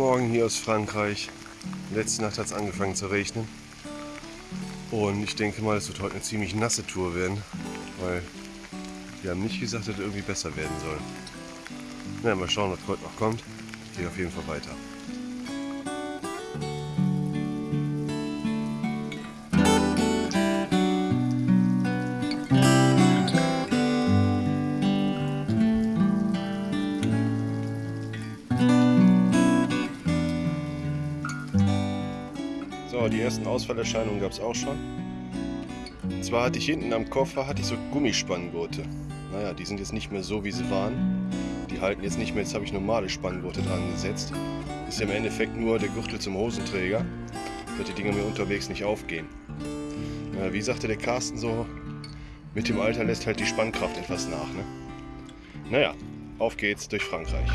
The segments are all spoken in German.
Morgen hier aus Frankreich. Letzte Nacht hat es angefangen zu regnen. Und ich denke mal, es wird heute eine ziemlich nasse Tour werden, weil wir haben nicht gesagt, dass es irgendwie besser werden soll. Na, mal schauen, was heute noch kommt. Ich gehe auf jeden Fall weiter. Die ersten Ausfallerscheinungen gab es auch schon. Und zwar hatte ich hinten am Koffer hatte ich so Gummispanngurte. Naja, die sind jetzt nicht mehr so, wie sie waren. Die halten jetzt nicht mehr, jetzt habe ich normale Spanngurte dran gesetzt. Ist ja im Endeffekt nur der Gürtel zum Hosenträger, dass die Dinger mir unterwegs nicht aufgehen. Na, wie sagte der Carsten so, mit dem Alter lässt halt die Spannkraft etwas nach. Ne? Naja, auf geht's durch Frankreich.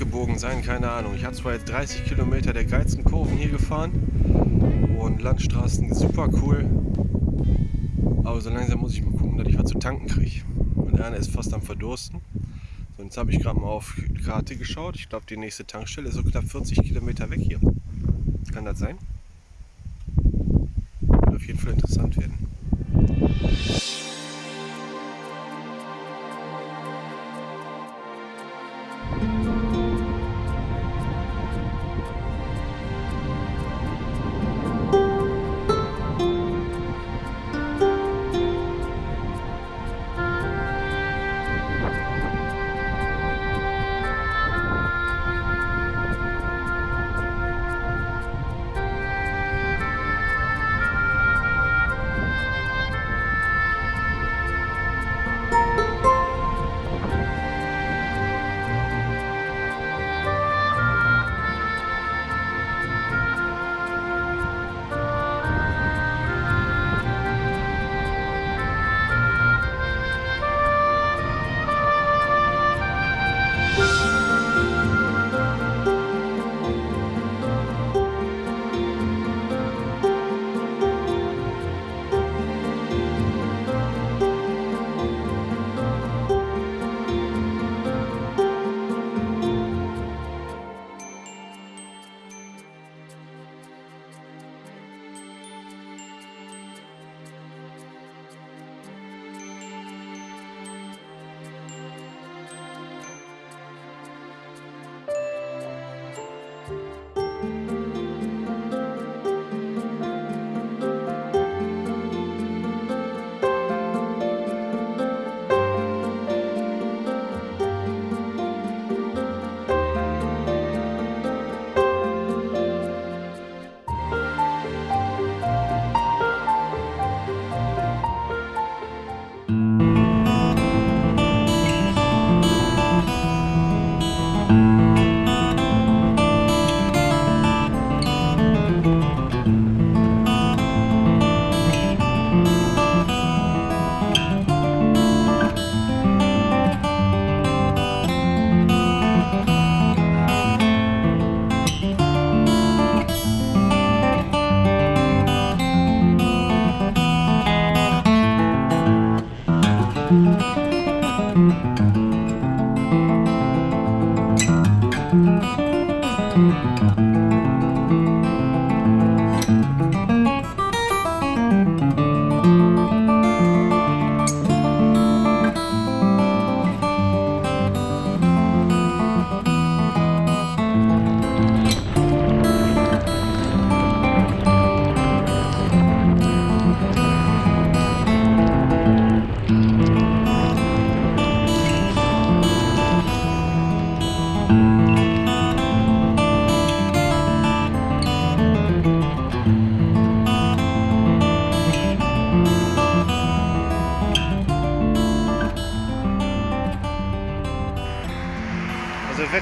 Abgebogen sein, keine Ahnung. Ich habe zwar jetzt 30 Kilometer der geilsten Kurven hier gefahren und Landstraßen super cool, aber so langsam muss ich mal gucken, dass ich was zu tanken kriege. Und Erne ist fast am Verdursten. So, jetzt habe ich gerade mal auf die Karte geschaut. Ich glaube, die nächste Tankstelle ist so knapp 40 Kilometer weg hier. Kann das sein? Wird auf jeden Fall interessant werden.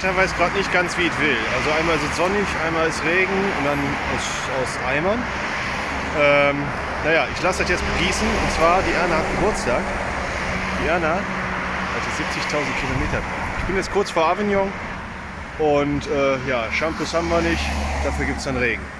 Wetter weiß gerade nicht ganz, wie es will. Also einmal ist es sonnig, einmal ist Regen und dann aus, aus Eimern. Ähm, naja, ich lasse das jetzt begießen und zwar die Erna hat Geburtstag. Die Erna hatte 70.000 Kilometer. Ich bin jetzt kurz vor Avignon und äh, ja, Shampoos haben wir nicht, dafür gibt es dann Regen.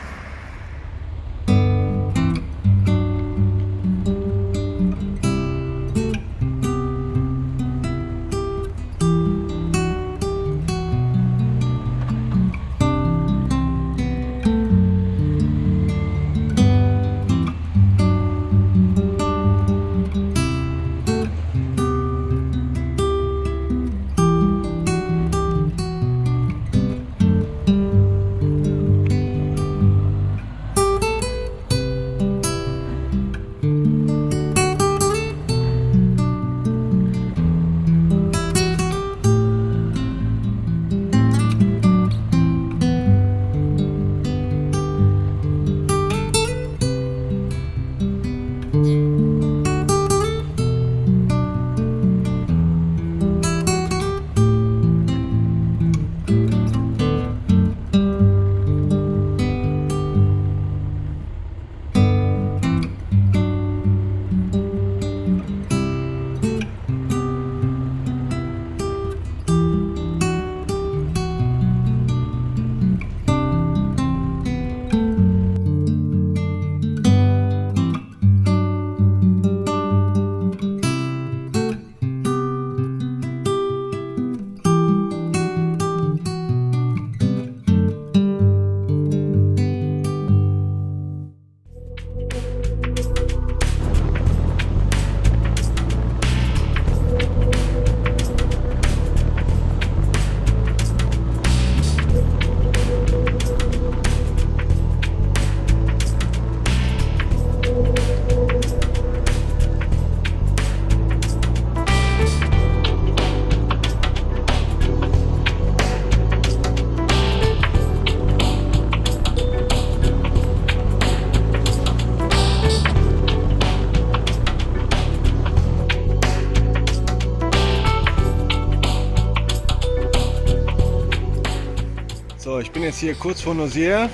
Jetzt hier kurz vor Nosier.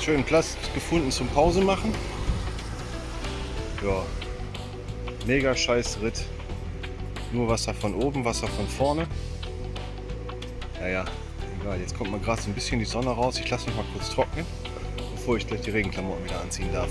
Schönen Platz gefunden zum Pause machen. Ja, mega scheiß Ritt. Nur Wasser von oben, Wasser von vorne. Naja, egal. Jetzt kommt mal gerade so ein bisschen die Sonne raus. Ich lasse mich mal kurz trocknen, bevor ich gleich die Regenklamotten wieder anziehen darf.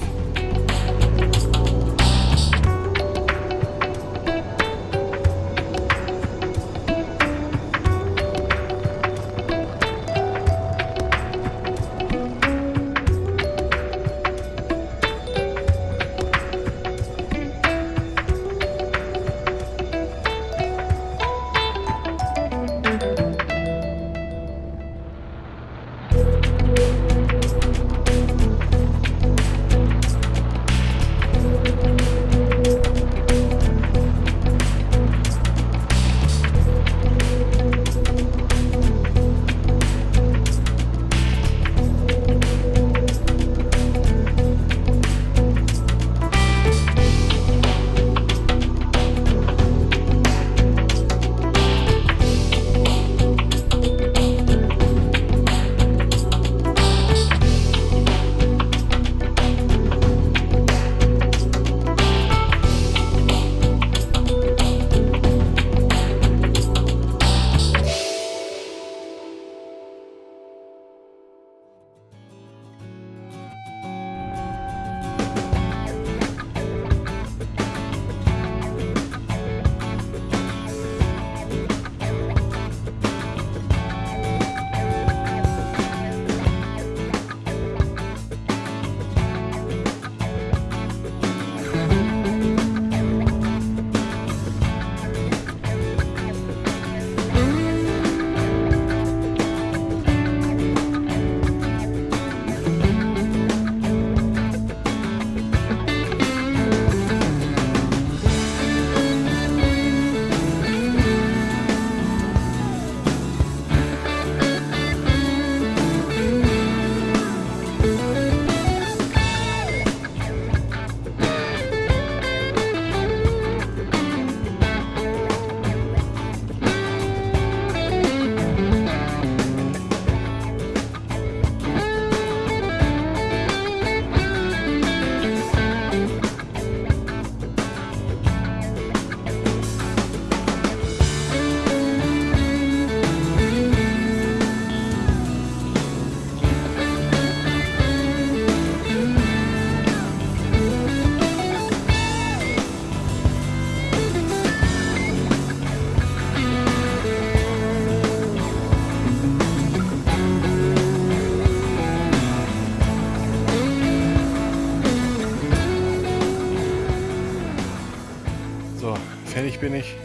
Bin ich.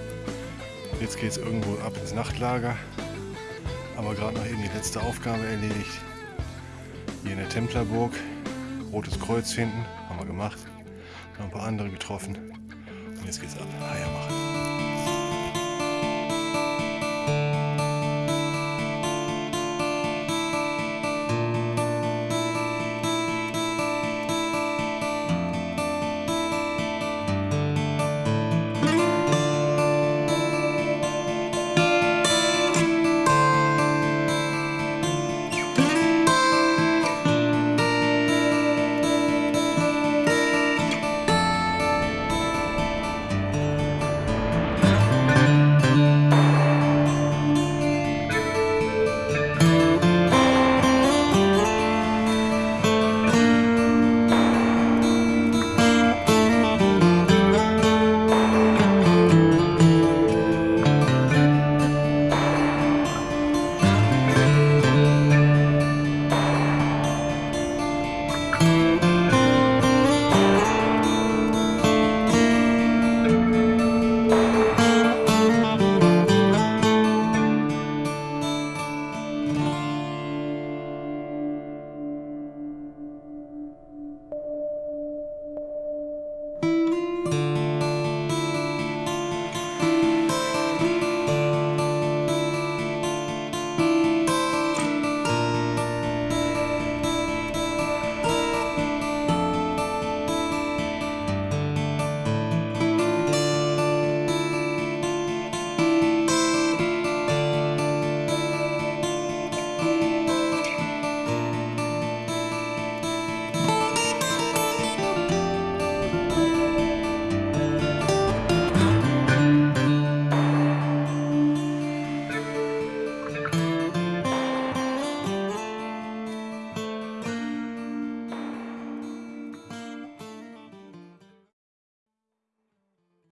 Jetzt geht es irgendwo ab ins Nachtlager. Aber gerade noch eben die letzte Aufgabe erledigt. Hier in der Templerburg. Rotes Kreuz finden. Haben wir gemacht. Noch ein paar andere getroffen. Und jetzt geht's ab. Eier machen.